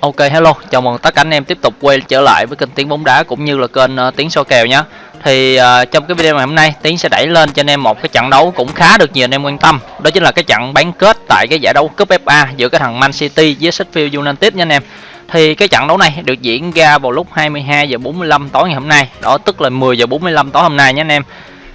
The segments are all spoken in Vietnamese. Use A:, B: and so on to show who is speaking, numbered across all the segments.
A: Ok hello, chào mừng tất cả anh em tiếp tục quay trở lại với kênh Tiếng bóng đá cũng như là kênh uh, Tiếng so kèo nhé. Thì uh, trong cái video ngày hôm nay Tiến sẽ đẩy lên cho anh em một cái trận đấu cũng khá được nhiều anh em quan tâm. Đó chính là cái trận bán kết tại cái giải đấu cúp FA giữa cái thằng Man City với Sheffield United nha anh em. Thì cái trận đấu này được diễn ra vào lúc 22 giờ 45 tối ngày hôm nay, đó tức là 10 giờ 45 tối hôm nay nhé anh em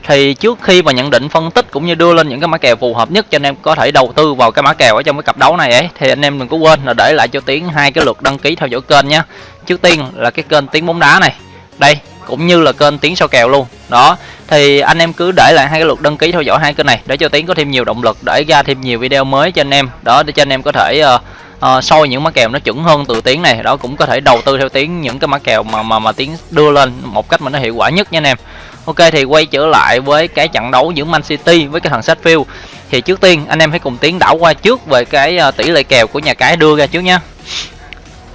A: thì trước khi mà nhận định phân tích cũng như đưa lên những cái mã kèo phù hợp nhất cho anh em có thể đầu tư vào cái mã kèo ở trong cái cặp đấu này ấy thì anh em đừng có quên là để lại cho tiến hai cái lượt đăng ký theo dõi kênh nhé trước tiên là cái kênh tiếng bóng đá này đây cũng như là kênh tiếng sau kèo luôn. Đó thì anh em cứ để lại hai cái lượt đăng ký theo dõi hai kênh này để cho tiến có thêm nhiều động lực để ra thêm nhiều video mới cho anh em. Đó để cho anh em có thể uh, uh, soi những mã kèo nó chuẩn hơn từ tiếng này. Đó cũng có thể đầu tư theo tiếng những cái mã kèo mà mà mà tiếng đưa lên một cách mà nó hiệu quả nhất nha anh em. Ok thì quay trở lại với cái trận đấu giữa Man City với cái thằng Sheffield. Thì trước tiên anh em hãy cùng tiến đảo qua trước về cái ờ, tỷ lệ kèo của nhà cái đưa ra trước nhá.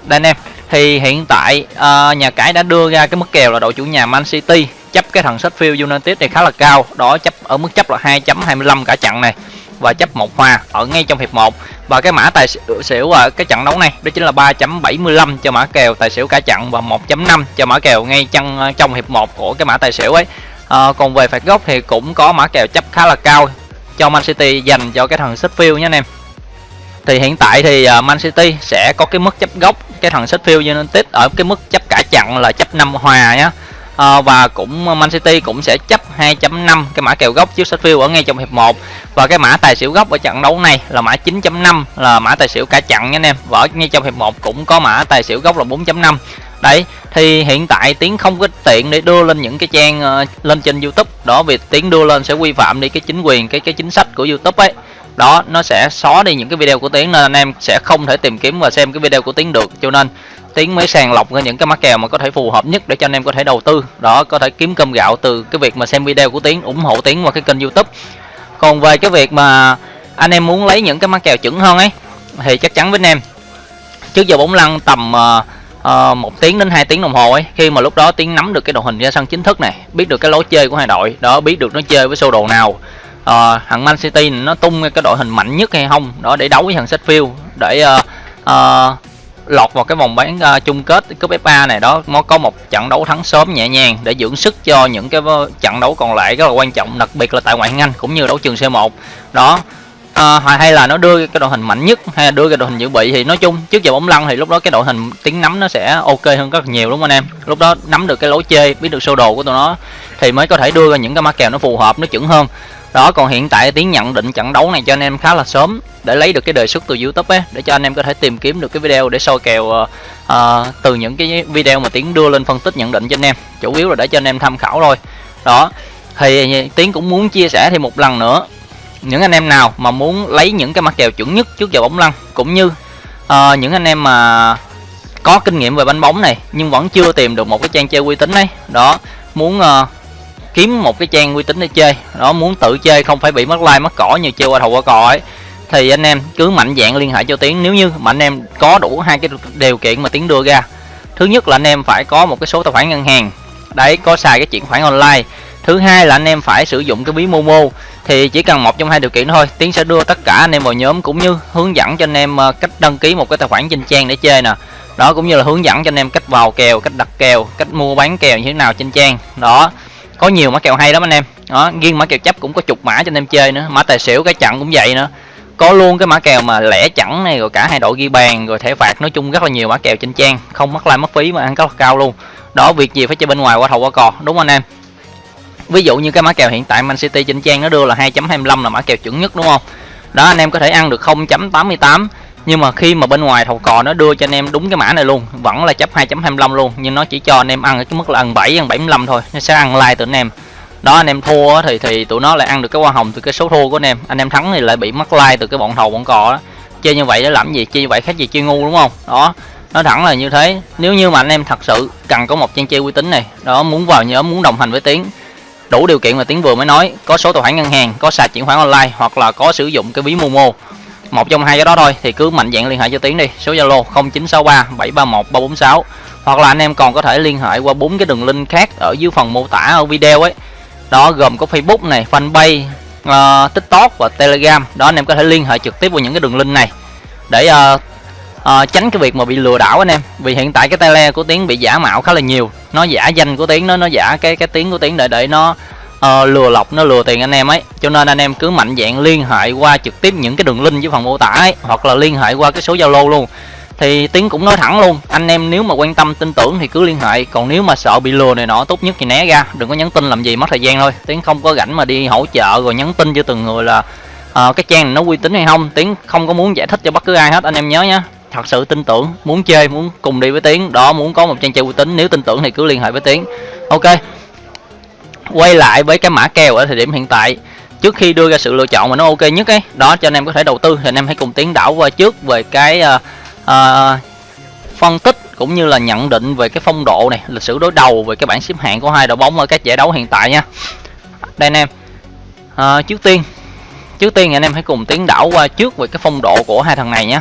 A: Đây anh em thì hiện tại uh, nhà cái đã đưa ra cái mức kèo là đội chủ nhà Man City chấp cái thằng Sheffield United này khá là cao. Đó chấp ở mức chấp là 2.25 cả trận này và chấp một hòa ở ngay trong hiệp 1 và cái mã tài xỉu ở cái trận đấu này đó chính là 3.75 cho mã kèo tài xỉu cả trận và 1.5 cho mã kèo ngay trong ờ, trong hiệp 1 của cái mã tài xỉu ấy. À, còn về phạt góc thì cũng có mã kèo chấp khá là cao cho Man City dành cho cái thằng Sheffield nhé anh em. Thì hiện tại thì ờ, Man City sẽ có cái mức chấp gốc cái thằng Sheffield United ở cái mức chấp cả trận là chấp 5 hòa nhé à, và cũng ờ, Man City cũng sẽ chấp 2.5 cái mã kèo gốc trước Sheffield ở ngay trong hiệp 1 và cái mã tài xỉu gốc ở trận đấu này là mã 9.5 là mã tài xỉu cả trận nha anh em. Và ở ngay trong hiệp 1 cũng có mã tài xỉu gốc là 4.5 đấy thì hiện tại tiến không có tiện để đưa lên những cái trang uh, lên trên youtube. Đó vì tiến đưa lên sẽ vi phạm đi cái chính quyền cái cái chính sách của youtube ấy. Đó nó sẽ xóa đi những cái video của tiến nên anh em sẽ không thể tìm kiếm và xem cái video của tiến được. Cho nên tiến mới sàng lọc ra những cái mắc kèo mà có thể phù hợp nhất để cho anh em có thể đầu tư. Đó có thể kiếm cơm gạo từ cái việc mà xem video của tiến ủng hộ tiến qua cái kênh youtube. Còn về cái việc mà anh em muốn lấy những cái mắc kèo chuẩn hơn ấy thì chắc chắn với anh em trước giờ bóng lăn tầm uh, uh, một tiếng đến 2 tiếng đồng hồ ấy khi mà lúc đó tiến nắm được cái đội hình ra sân chính thức này biết được cái lối chơi của hai đội đó biết được nó chơi với sơ đồ nào uh, thằng Man City nó tung cái đội hình mạnh nhất hay không đó để đấu với thằng Sheffield để uh, uh, lọt vào cái vòng bán uh, chung kết cúp FA này đó nó có một trận đấu thắng sớm nhẹ nhàng để dưỡng sức cho những cái trận đấu còn lại rất là quan trọng đặc biệt là tại ngoại hạng Anh cũng như đấu trường C1 đó à, hay là nó đưa cái đội hình mạnh nhất hay là đưa cái đội hình dự bị thì nói chung trước giờ bóng lăn thì lúc đó cái đội hình tiếng nắm nó sẽ ok hơn rất nhiều đúng không anh em? Lúc đó nắm được cái lối chơi biết được sơ đồ của tụi nó thì mới có thể đưa ra những cái mã kèo nó phù hợp nó chuẩn hơn. Đó còn hiện tại tiến nhận định trận đấu này cho anh em khá là sớm để lấy được cái đề xuất từ youtube ấy để cho anh em có thể tìm kiếm được cái video để soi kèo uh, uh, từ những cái video mà tiến đưa lên phân tích nhận định cho anh em. Chủ yếu là để cho anh em tham khảo thôi. Đó thì tiến cũng muốn chia sẻ thêm một lần nữa những anh em nào mà muốn lấy những cái mặt kèo chuẩn nhất trước giờ bóng lăn cũng như uh, những anh em mà có kinh nghiệm về bánh bóng này nhưng vẫn chưa tìm được một cái trang chơi uy tín ấy đó muốn uh, kiếm một cái trang uy tín để chơi đó muốn tự chơi không phải bị mất like mất cỏ như chơi qua thầu qua cò ấy thì anh em cứ mạnh dạng liên hệ cho tiến. Nếu như mà anh em có đủ hai cái điều kiện mà tiến đưa ra thứ nhất là anh em phải có một cái số tài khoản ngân hàng đấy có xài cái chuyển khoản online thứ hai là anh em phải sử dụng cái bí momo. Thì chỉ cần một trong hai điều kiện thôi, tiến sẽ đưa tất cả anh em vào nhóm cũng như hướng dẫn cho anh em ờ, cách đăng ký một cái tài khoản trên trang để chơi nè. Đó, cũng như là hướng dẫn cho anh em cách vào kèo, cách đặt kèo, cách mua bán kèo như thế nào trên trang. Đó, có nhiều mã kèo hay lắm anh em. Đó, riêng mã kèo chấp cũng có chục mã cho anh em chơi nữa, mã tài xỉu, cái chặn cũng vậy nữa. Có luôn cái mã kèo mà lẻ chẵn này, rồi cả hai đội ghi bàn, rồi thẻ phạt, nói chung rất là nhiều mã kèo trên trang. Không mất lai mất phí mà ăn rất là cao luôn. Đó, việc gì phải chơi bên ngoài qua thầu qua cò, đúng không anh em? Ví dụ như cái mã kèo hiện tại Man City trên trang nó đưa là 2.25 là mã kèo chuẩn nhất, đúng không? Đó, anh em có thể ăn được 0.88 nhưng mà khi mà bên ngoài thầu cò nó đưa cho anh em đúng cái mã này luôn, vẫn là chấp 2.25 luôn. Nhưng nó chỉ cho anh em ăn ở cái mức là ăn 7 ăn 75 thôi, nó sẽ ăn like từ anh em. Đó, anh em thua thì thì tụi nó lại ăn được cái hoa hồng từ cái số thua của anh em. Anh em thắng thì lại bị mất like từ cái bọn thầu bọn cò đó chơi như vậy để làm gì? Chơi như vậy khác gì chơi ngu, đúng không? Đó nó thẳng là như thế. Nếu như mà anh em thật sự cần có một trang chơi uy tín này, đó, muốn vào nhóm muốn đồng hành với tiến đủ điều kiện mà tiến vừa mới nói có số tài khoản ngân hàng có sạc chuyển khoản online hoặc là có sử dụng cái ví momo. Một trong hai cái đó thôi thì cứ mạnh dạng liên hệ cho tiến đi. Số zalo 0963 731 346 hoặc là anh em còn có thể liên hệ qua bốn cái đường link khác ở dưới phần mô tả ở video ấy. Đó gồm có facebook này fanpage uh, tiktok và telegram. Đó anh em có thể liên hệ trực tiếp vào những cái đường link này. Để uh, à, tránh cái việc mà bị lừa đảo anh em. Vì hiện tại cái tele của tiến bị giả mạo khá là nhiều. Nó giả danh của tiến nó nó giả cái cái tiếng của tiến để để nó uh, lừa lọc nó lừa tiền anh em ấy. Cho nên anh em cứ mạnh dạng liên hệ qua trực tiếp những cái đường link dưới phần mô tả ấy hoặc là liên hệ qua cái số zalo luôn. Thì tiến cũng nói thẳng luôn anh em nếu mà quan tâm tin tưởng thì cứ liên hệ. Còn nếu mà sợ bị lừa này nọ tốt nhất thì né ra đừng có nhắn tin làm gì mất thời gian thôi. Tiến không có rảnh mà đi hỗ trợ rồi nhắn tin cho từng người là uh, cái trang này nó uy tín hay không tiến không có muốn giải thích cho bất cứ ai hết anh em nhớ nhé thật sự tin tưởng muốn chơi muốn cùng đi với tiến. Đó muốn có một trang chơi uy tín. Nếu tin tưởng thì cứ liên hệ với tiến. Ok. Quay lại với cái mã kèo ở thời điểm hiện tại. Trước khi đưa ra sự lựa chọn mà nó ok nhất ấy đó cho anh em có thể đầu tư. Thì anh em hãy cùng tiến đảo qua trước về cái uh, uh, phân tích cũng như là nhận định về cái phong độ này lịch sử đối đầu về cái bảng xếp hạng của hai đội bóng ở các giải đấu hiện tại nha. Đây anh em. Uh, trước tiên trước tiên anh em hãy cùng tiến đảo qua trước về cái phong độ của hai thằng này nhé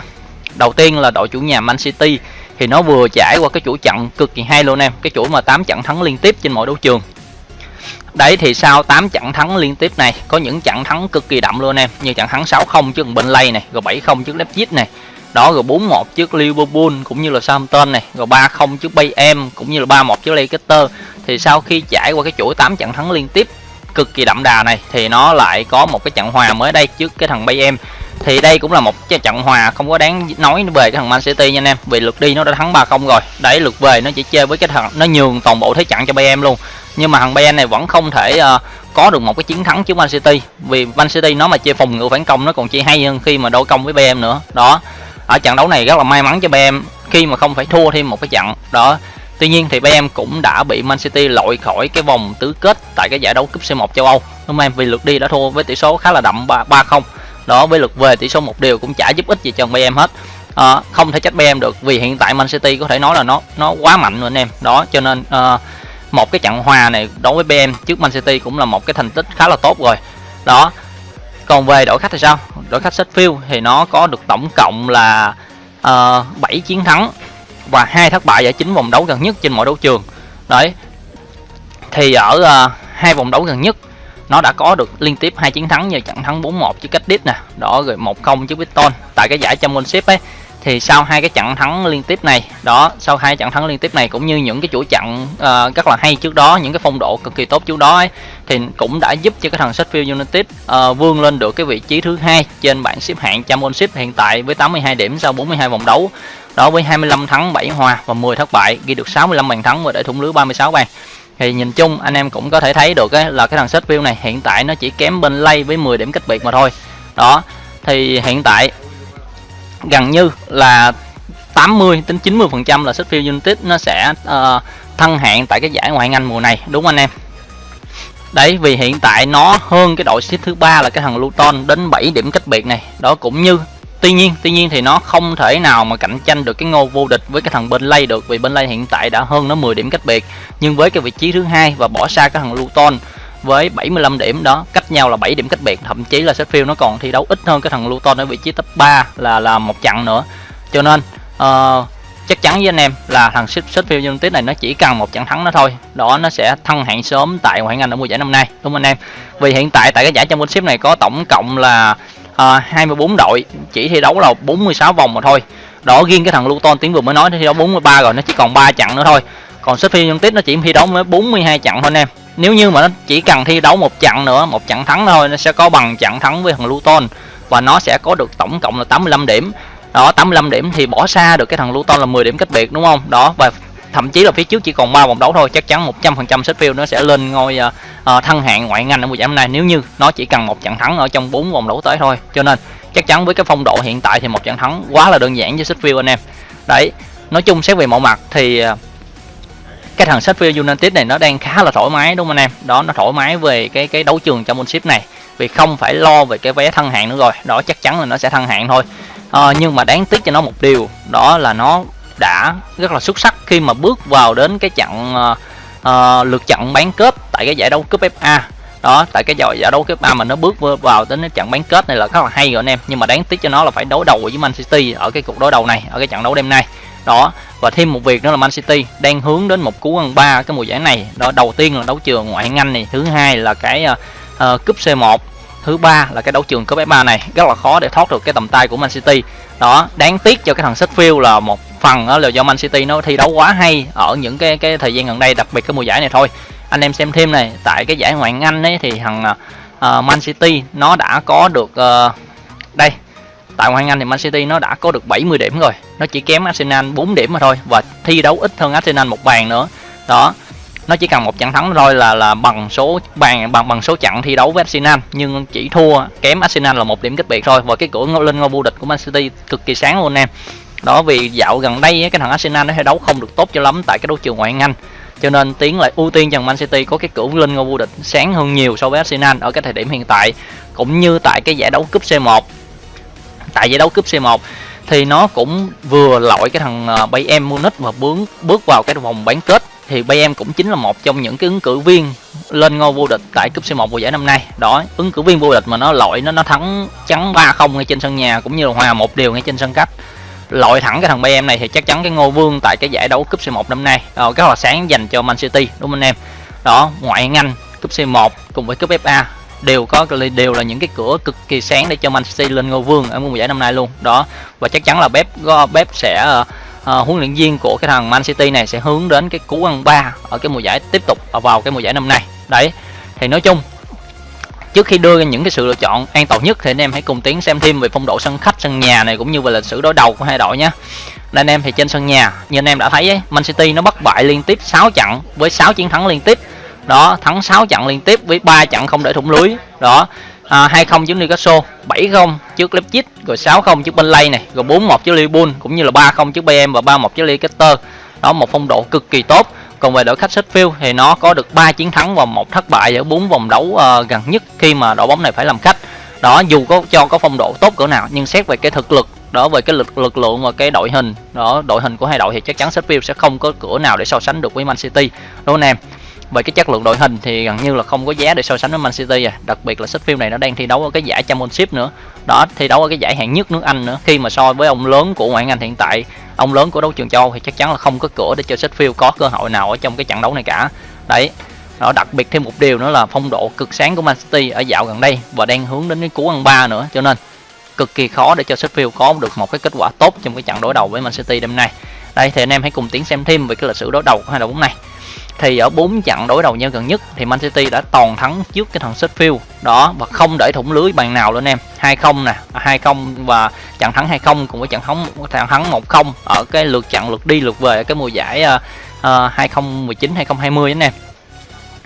A: đầu tiên là đội chủ nhà Man City. Thì nó vừa trải qua cái chuỗi trận cực kỳ hay luôn em. Cái chuỗi mà 8 trận thắng liên tiếp trên mọi đấu trường. Đấy, thì sau 8 trận thắng liên tiếp này, có những trận thắng cực kỳ đậm luôn em. Như trận thắng 6-0 trước Burnley này, rồi 7-0 trước Leipzig này. Đó, rồi 4-1 trước Liverpool, cũng như là Southampton này. Rồi 3-0 trước Bayern, cũng như là 3-1 trước Leicester. Thì sau khi trải qua cái chuỗi 8 trận thắng liên tiếp cực kỳ đậm đà này, thì nó lại có một cái trận hòa mới đây trước cái thằng Bayern thì đây cũng là một trận hòa không có đáng nói về cái thằng Man City nha anh em vì lượt đi nó đã thắng 3-0 rồi đấy lượt về nó chỉ chơi với cái thằng nó nhường toàn bộ thế trận cho Bayern luôn nhưng mà thằng Bayern này vẫn không thể uh, có được một cái chiến thắng trước Man City vì Man City nó mà chơi phòng ngự phản công nó còn chơi hay hơn khi mà đối công với Bayern nữa đó ở trận đấu này rất là may mắn cho Bayern khi mà không phải thua thêm một cái trận đó Tuy nhiên thì Bayern cũng đã bị Man City loại khỏi cái vòng tứ kết tại cái giải đấu cúp C1 châu Âu. Đúng không em? Vì lượt đi đã thua với tỷ số khá là đậm 3-0. Đó với lượt về tỷ số một điều cũng chả giúp ích gì cho Bayern hết. À, không thể trách em được vì hiện tại Man City có thể nói là nó nó quá mạnh rồi anh em. Đó cho nên à, một cái trận hòa này đối với BM trước Man City cũng là một cái thành tích khá là tốt rồi. Đó. Còn về đội khách thì sao? Đội khách Sheffield thì nó có được tổng cộng là ờ, uh, 7 chiến thắng và hai thất bại ở chín vòng đấu gần nhất trên mọi đấu trường đấy thì ở uh, hai vòng đấu gần nhất nó đã có được liên tiếp hai chiến thắng nhờ trận thắng 4-1 trước cách đít nè đó rồi 1-0 trước Brighton tại cái giải Championship ấy thì sau hai cái trận thắng liên tiếp này đó sau hai trận thắng liên tiếp này cũng như những cái chuỗi trận uh, rất là hay trước đó những cái phong độ cực kỳ tốt trước đó ấy, thì cũng đã giúp cho cái thằng Sheffield United uh, vươn lên được cái vị trí thứ hai trên bảng xếp hạng Championship hiện tại với 82 điểm sau 42 vòng đấu. Đó với 25 thắng 7 hòa và 10 thất bại ghi được 65 bàn thắng và để thủng lưới 36 bàn thì nhìn chung anh em cũng có thể thấy được ấy, là cái thằng Sheffield này hiện tại nó chỉ kém bên lay với 10 điểm cách biệt mà thôi. Đó thì hiện tại gần như là 80 đến 90 phần trăm là Sheffield United nó sẽ ờ, uh, thăng hạng tại cái giải ngoại hạng Anh mùa này đúng không anh em? Đấy vì hiện tại nó hơn cái đội xếp thứ ba là cái thằng Luton đến 7 điểm cách biệt này. Đó cũng như tuy nhiên tuy nhiên thì nó không thể nào mà cạnh tranh được cái ngô vô địch với cái thằng bên lay được vì bên lay hiện tại đã hơn nó 10 điểm cách biệt. Nhưng với cái vị trí thứ hai và bỏ xa cái thằng Luton với 75 điểm đó cách nhau là 7 điểm cách biệt thậm chí là Sheffield nó còn thi đấu ít hơn cái thằng Luton ở vị trí top 3 là là một chặng nữa. Cho nên uh, chắc chắn với anh em là thằng Sheffield United này nó chỉ cần một trận thắng nó thôi. Đó nó sẽ thăng hạng sớm tại ngoại hạng Anh ở mùa giải năm nay. Đúng không anh em? Vì hiện tại tại cái giải Championship này có tổng cộng là Ờ, à, 24 đội chỉ thi đấu là 46 vòng mà thôi. Đó riêng cái thằng Luton tiếng vừa mới nói nó thi đấu 43 rồi nó chỉ còn 3 trận nữa thôi. Còn Sheffield United nó chỉ thi đấu mới 42 trận thôi anh em. Nếu như mà nó chỉ cần thi đấu một trận nữa một trận thắng thôi nó sẽ có bằng trận thắng với thằng Luton. Và nó sẽ có được tổng cộng là 85 điểm. Đó 85 điểm thì bỏ xa được cái thằng Luton là 10 điểm cách biệt đúng không? Đó và thậm chí là phía trước chỉ còn 3 vòng đấu thôi chắc chắn 100% Sheffield nó sẽ lên ngôi uh, thăng hạng ngoại ngành ở mùa giải năm nay. Nếu như nó chỉ cần một trận thắng ở trong 4 vòng đấu tới thôi. Cho nên chắc chắn với cái phong độ hiện tại thì một trận thắng quá là đơn giản cho Sheffield anh em. Đấy nói chung xét về mọi mặt thì ờ, cái thằng Sheffield United này nó đang khá là thoải mái đúng không anh em? Đó nó thoải mái về cái cái đấu trường championship này. Vì không phải lo về cái vé thăng hạng nữa rồi. Đó chắc chắn là nó sẽ thăng hạng thôi. À, nhưng mà đáng tiếc cho nó một điều đó là nó đã rất là xuất sắc khi mà bước vào đến cái trận uh, uh, lượt trận bán kết tại cái giải đấu cúp FA đó tại cái giải giải đấu cúp FA mà nó bước vào đến cái trận bán kết này là rất là hay rồi anh em. Nhưng mà đáng tiếc cho nó là phải đối đầu với Man City ở cái cuộc đối đầu này ở cái trận đấu đêm nay. Đó và thêm một việc nữa là Man City đang hướng đến một cú ăn ba cái mùa giải này. Đó đầu tiên là đấu trường ngoại hạng Anh này thứ hai là cái uh, cúp C1 thứ ba là cái đấu trường cúp F3 này. Rất là khó để thoát được cái tầm tay của Man City. Đó đáng tiếc cho cái thằng Sheffield là một phần đó là do Man City nó thi đấu quá hay ở những cái cái thời gian gần đây đặc biệt cái mùa giải này thôi. Anh em xem thêm này tại cái giải ngoại hạng Anh ấy thì thằng uh, Man City nó đã có được uh, đây tại ngoại hạng Anh thì Man City nó đã có được 70 điểm rồi. Nó chỉ kém Arsenal 4 điểm mà thôi và thi đấu ít hơn Arsenal một bàn nữa. Đó nó chỉ cần một trận thắng thôi là là bằng số bàn bằng bằng số trận thi đấu với Arsenal. Nhưng chỉ thua kém Arsenal là một điểm cách biệt thôi và cái cửa lên ngôi vô địch của Man City cực kỳ sáng luôn em đó vì dạo gần đây cái thằng Arsenal nó thi đấu không được tốt cho lắm tại cái đấu trường ngoại hạng Anh cho nên tiến lại ưu tiên rằng Man City có cái cửa lên ngôi vô địch sáng hơn nhiều so với Arsenal ở cái thời điểm hiện tại cũng như tại cái giải đấu cúp C1 tại giải đấu cúp C1 thì nó cũng vừa lội cái thằng ờ, Bayern Munich và bước bước vào cái vòng bán kết thì Bayern cũng chính là một trong những cái ứng cử viên lên ngôi vô địch tại cúp C1 mùa giải năm nay. Đó, ứng cử viên vô địch mà nó lội nó nó thắng trắng 3-0 ngay trên sân nhà cũng như là hòa một điều ngay trên sân khách. Lội thẳng cái thằng BM này thì chắc chắn cái ngôi vương tại cái giải đấu cúp C1 năm nay. Đó, cái hòa sáng dành cho Man City đúng không anh em? Đó, ngoại ngành cúp C1 cùng với cúp FA đều có đều là những cái cửa cực kỳ sáng để cho Man City lên ngôi vương ở mùa giải năm nay luôn đó và chắc chắn là bếp bếp sẽ uh, huấn luyện viên của cái thằng Man City này sẽ hướng đến cái cú ăn ba ở cái mùa giải tiếp tục vào cái mùa giải năm nay đấy thì nói chung trước khi đưa ra những cái sự lựa chọn an toàn nhất thì anh em hãy cùng tiến xem thêm về phong độ sân khách sân nhà này cũng như về lịch sử đối đầu của hai đội nhé. Đây anh em thì trên sân nhà như anh em đã thấy ấy, Man City nó bất bại liên tiếp 6 trận với 6 chiến thắng liên tiếp. Đó thắng 6 trận liên tiếp với 3 trận không để thủng lưới. Đó à, 2-0 trước Newcastle 7-0 trước Leipzig rồi 6-0 trước Burnley này rồi 4-1 trước Liverpool cũng như là 3-0 trước Bayern và 3-1 trước Leicester. Đó một phong độ cực kỳ tốt còn về đội khách Sheffield thì nó có được 3 chiến thắng và một thất bại ở 4 vòng đấu uh, gần nhất khi mà đội bóng này phải làm khách. Đó dù có cho có phong độ tốt cỡ nào nhưng xét về cái thực lực đó về cái lực lực lượng và cái đội hình đó đội hình của hai đội thì chắc chắn Sheffield sẽ không có cửa nào để so sánh được với Man City. Đúng không em? Về cái chất lượng đội hình thì gần như là không có giá để so sánh với Man City à. Đặc biệt là Sheffield này nó đang thi đấu ở cái giải Championship nữa. Đó, thi đấu ở cái giải hạng nhất nước Anh nữa. Khi mà so với ông lớn của ngoại hạng Anh hiện tại, ông lớn của đấu trường châu thì chắc chắn là không có cửa để cho Sheffield có cơ hội nào ở trong cái trận đấu này cả. Đấy, đó, đặc biệt thêm một điều nữa là phong độ cực sáng của Man City ở dạo gần đây và đang hướng đến cái cú ăn ba nữa. Cho nên cực kỳ khó để cho Sheffield có được một cái kết quả tốt trong cái trận đối đầu với Man City đêm nay. Đây, thì anh em hãy cùng tiến xem thêm về cái lịch sử đối đầu của hai đội bóng này thì ở bốn trận đối đầu nhau gần nhất thì Man City đã toàn thắng trước cái thằng Sheffield. Đó và không để thủng lưới bàn nào luôn em. 2-0 nè à, 2-0 và trận thắng 2-0 cùng với trận thắng trận thắng 1-0 ở cái lượt trận lượt đi lượt về cái mùa giải uh, uh, 2019 2020 anh em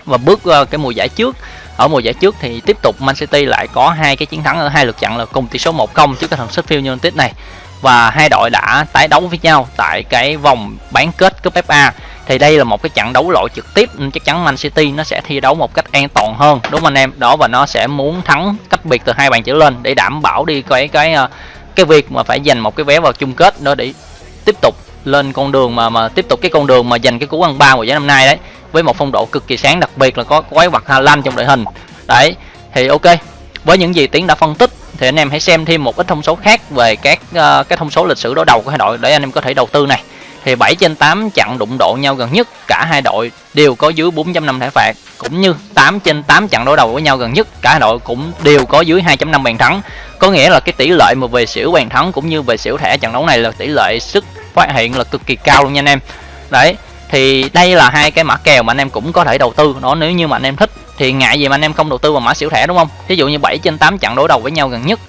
A: và bước uh, cái mùa giải trước ở mùa giải trước thì tiếp tục Man City lại có hai cái chiến thắng ở hai lượt trận là cùng tỷ số 1-0 trước cái thằng Sheffield United này. Và hai đội đã tái đấu với nhau tại cái vòng bán kết cúp FA thì đây là một cái trận đấu loại trực tiếp chắc chắn Man City nó sẽ thi đấu một cách an toàn hơn đúng không anh em? Đó và nó sẽ muốn thắng cách biệt từ hai bàn trở lên để đảm bảo đi cái cái ờ, cái việc mà phải giành một cái vé vào chung kết đó để tiếp tục lên con đường mà mà tiếp tục cái con đường mà giành cái cú ăn ba của giải năm nay đấy với một phong độ cực kỳ sáng đặc biệt là có quái vật Hà Lan trong đội hình. Đấy thì ok với những gì tiến đã phân tích thì anh em hãy xem thêm một ít thông số khác về các uh, cái thông số lịch sử đối đầu của hai đội để anh em có thể đầu tư này thì 7 trên 8 chặn đụng độ nhau gần nhất, cả hai đội đều có dưới 4.5 thẻ phạt. Cũng như 8 trên 8 trận đối đầu với nhau gần nhất, cả hai đội cũng đều có dưới 2.5 bàn thắng. Có nghĩa là cái tỷ lệ mà về xỉu bàn thắng cũng như về xỉu thẻ trận đấu này là tỷ lệ sức phát hiện là cực kỳ cao luôn nha anh em. Đấy, thì đây là hai cái mã kèo mà anh em cũng có thể đầu tư. Đó, nếu như mà anh em thích thì ngại gì mà anh em không đầu tư vào mã xỉu thẻ, đúng không? Ví dụ như 7 trên 8 trận đối đầu với nhau gần nhất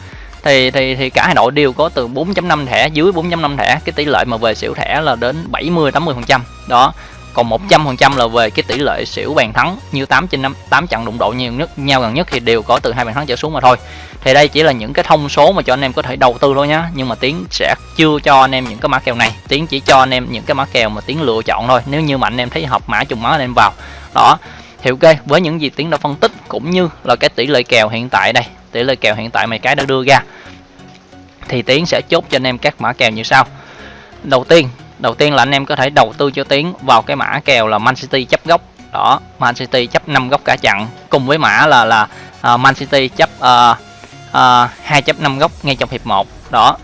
A: thì thì thì cả hai đội đều có từ 4.5 thẻ, dưới 4.5 thẻ, cái tỷ lệ mà về xỉu thẻ là đến 70 80 phần trăm. Đó, còn 100 phần trăm là về cái tỷ lệ xỉu bàn thắng, như 8 trên 5 8 trận đụng độ nhiều nhất, nhau gần nhất thì đều có từ hai bàn thắng trở xuống mà thôi. Thì đây chỉ là những cái thông số mà cho anh em có thể đầu tư thôi nhá, nhưng mà tiến sẽ chưa cho anh em những cái mã kèo này. Tiến chỉ cho anh em những cái mã kèo mà tiến lựa chọn thôi, nếu như mà anh em thấy hợp mã trùng mã anh em vào. Đó thì ok với những gì tiến đã phân tích cũng như là cái tỷ lệ kèo hiện tại đây tỷ lệ kèo hiện tại mày cái đã đưa ra thì tiến sẽ chốt cho anh em các mã kèo như sau. Đầu tiên đầu tiên là anh em có thể đầu tư cho tiến vào cái mã kèo là Man City chấp góc đó Man City chấp 5 góc cả chặn cùng với mã là là uh, Man City chấp uh, uh, 2.5 góc ngay trong hiệp 1 đó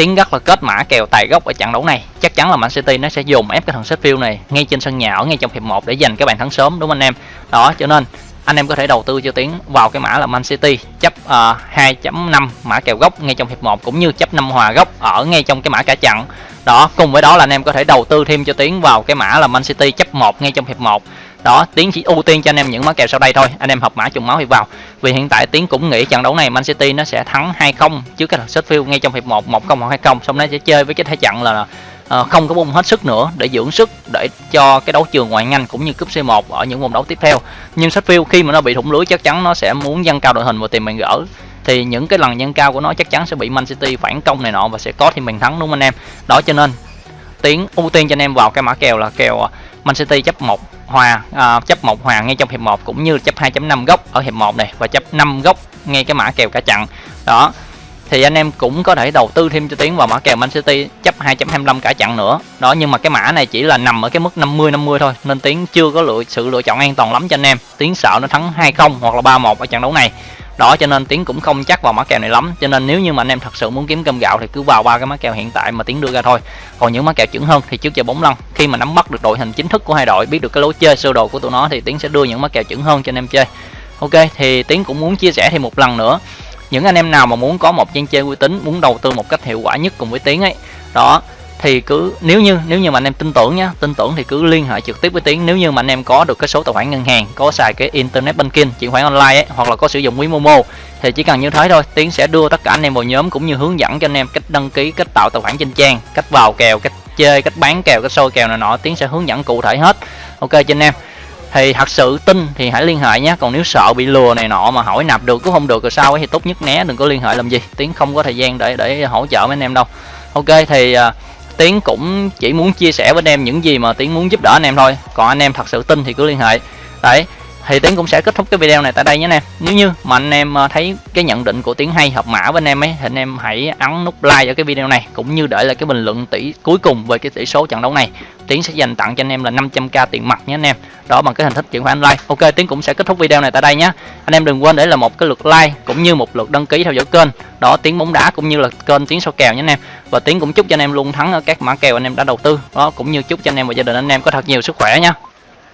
A: tiến rất là kết mã kèo tài gốc ở trận đấu này. Chắc chắn là Man City nó sẽ dùng ép cái thằng Sheffield này ngay trên sân nhà ở ngay trong hiệp 1 để giành cái bàn thắng sớm đúng không anh em? Đó cho nên anh em có thể đầu tư cho tiến vào cái mã là Man City chấp à, uh, 2.5 mã kèo gốc ngay trong hiệp 1 cũng như chấp 5 hòa gốc ở ngay trong cái mã cả trận. Đó cùng với đó là anh em có thể đầu tư thêm cho tiến vào cái mã là Man City chấp 1 ngay trong hiệp 1 đó tiến chỉ ưu tiên cho anh em những mã kèo sau đây thôi. Anh em hợp mã trùng máu thì vào. Vì hiện tại tiến cũng nghĩ trận đấu này Man City nó sẽ thắng 2-0 trước cái Sheffield ngay trong hiệp 1 1-0 hoặc 2-0 xong nó sẽ chơi với cái thế trận là uh, không có bung hết sức nữa để dưỡng sức để cho cái đấu trường ngoại ngành cũng như cúp C1 ở những vòng đấu tiếp theo. Nhưng Sheffield khi mà nó bị thủng lưới chắc chắn nó sẽ muốn dâng cao đội hình và tìm bàn gỡ. Thì những cái lần dâng cao của nó chắc chắn sẽ bị Man City phản công này nọ và sẽ có thêm bàn thắng đúng không anh em? Đó cho nên tiến ưu tiên cho anh em vào cái mã kèo là kèo ờ, Man City chấp 1 hòa à, chấp một hòa ngay trong hiệp 1 cũng như chấp 2.5 góc ở hiệp 1 này và chấp 5 góc ngay cái mã kèo cả chặn. Đó thì anh em cũng có thể đầu tư thêm cho tiến vào mã kèo Man City chấp 2.25 cả chặn nữa. Đó nhưng mà cái mã này chỉ là nằm ở cái mức 50 50 thôi nên tiến chưa có lựa sự lựa chọn an toàn lắm cho anh em. Tiến sợ nó thắng 2-0 hoặc là 3-1 ở trận đấu này đó cho nên tiến cũng không chắc vào mã kèo này lắm. Cho nên nếu như mà anh em thật sự muốn kiếm cơm gạo thì cứ vào ba cái mã kèo hiện tại mà tiến đưa ra thôi. Còn những mã kèo chuẩn hơn thì trước giờ bóng lăn. Khi mà nắm bắt được đội hình chính thức của hai đội, biết được cái lối chơi sơ đồ của tụi nó thì tiến sẽ đưa những mã kèo chuẩn hơn cho anh em chơi. Ok, thì tiến cũng muốn chia sẻ thêm một lần nữa. Những anh em nào mà muốn có một trang chơi uy tín, muốn đầu tư một cách hiệu quả nhất cùng với tiến ấy. Đó thì cứ nếu như nếu như mà anh em tin tưởng nhá tin tưởng thì cứ liên hệ trực tiếp với tiến. Nếu như mà anh em có được cái số tài khoản ngân hàng có xài cái internet banking chuyển khoản online ấy, hoặc là có sử dụng ví momo thì chỉ cần như thế thôi. Tiến sẽ đưa tất cả anh em vào nhóm cũng như hướng dẫn cho anh em cách đăng ký cách tạo tài khoản trên trang cách vào kèo cách chơi cách bán kèo cách sôi kèo này nọ. Tiến sẽ hướng dẫn cụ thể hết. Ok cho anh em. Thì thật sự tin thì hãy liên hệ nhé. Còn nếu sợ bị lừa này nọ mà hỏi nạp được cũng không được rồi sao ấy thì tốt nhất né đừng có liên hệ làm gì. Tiến không có thời gian để để hỗ trợ mấy anh em đâu. Ok thì uh, tiến cũng chỉ muốn chia sẻ với anh em những gì mà tiến muốn giúp đỡ anh em thôi. Còn anh em thật sự tin thì cứ liên hệ. Đấy thì tiến cũng sẽ kết thúc cái video này tại đây nhé anh em. Nếu như mà anh em ờ, thấy cái nhận định của tiến hay hợp mã với anh em ấy, thì anh em hãy ấn nút like ở cái video này, cũng như để lại cái bình luận tỷ cuối cùng về cái tỷ số trận đấu này. Tiến sẽ dành tặng cho anh em là 500k tiền mặt nhé anh em. Đó, bằng cái hình thức chuyển khoản like. Ok, tiến cũng sẽ kết thúc video này tại đây nhé. Anh em đừng quên để là một cái lượt like, cũng như một lượt đăng ký theo dõi kênh. Đó, tiến bóng đá cũng như là kênh tiến số kèo nhé anh em. Và tiến cũng chúc cho anh em luôn thắng ở các mã kèo anh em đã đầu tư. Đó, cũng như chúc cho anh em và gia đình anh em có thật nhiều sức khỏe nha